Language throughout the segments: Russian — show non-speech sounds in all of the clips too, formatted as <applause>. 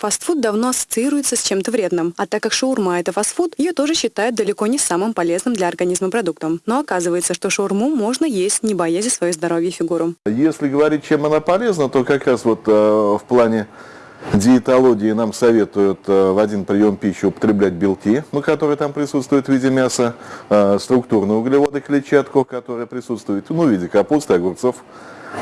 Фастфуд давно ассоциируется с чем-то вредным, а так как шаурма – это фастфуд, ее тоже считают далеко не самым полезным для организма продуктом. Но оказывается, что шаурму можно есть, не боясь за свое здоровье и фигуру. Если говорить, чем она полезна, то как раз вот э, в плане диетологии нам советуют э, в один прием пищи употреблять белки, ну, которые там присутствуют в виде мяса, э, структурные углеводы, клетчатку, которые присутствуют ну, в виде капусты, огурцов,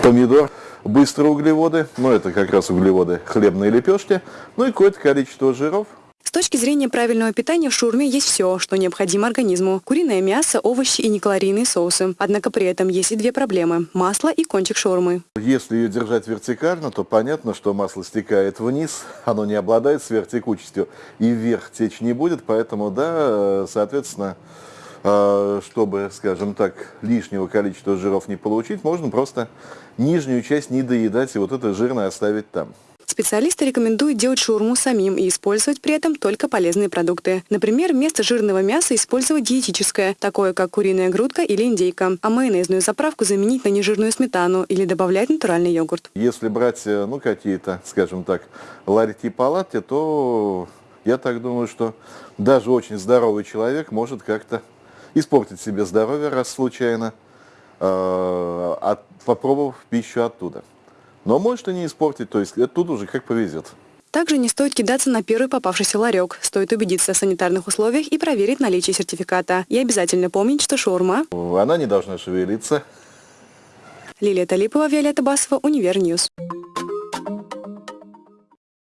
помидор, быстрые углеводы, ну, это как раз углеводы хлебные лепешки, ну и какое-то количество жиров, С точки зрения правильного питания в шаурме есть все, что необходимо организму. Куриное мясо, овощи и некалорийные соусы. Однако при этом есть и две проблемы – масло и кончик шаурмы. Если ее держать вертикально, то понятно, что масло стекает вниз, <laughs> оно не обладает сверхтекучестью и вверх течь не будет, поэтому, да, соответственно, э, чтобы, скажем так, лишнего количества жиров не получить, можно просто нижнюю часть не доедать и вот это жирное оставить там. Специалисты рекомендуют делать шаурму самим и использовать при этом только полезные продукты. Например, вместо жирного мяса использовать диетическое, такое как куриная грудка или индейка, а майонезную заправку заменить на нежирную сметану или добавлять натуральный йогурт. Если брать, э, ну, какие-то, скажем так, ларьки-палатки, то я так думаю, что даже очень здоровый человек может как-то испортить себе здоровье, раз случайно, э, от- попробовав пищу оттуда. Но может и не испортить, то есть это тут уже как повезет. Также не стоит кидаться на первый попавшийся ларек. Стоит убедиться в санитарных условиях и проверить наличие сертификата. И обязательно помнить, что шаурма. Она не должна шевелиться, Лилия Талипова, Виолетта Басова, Univer News.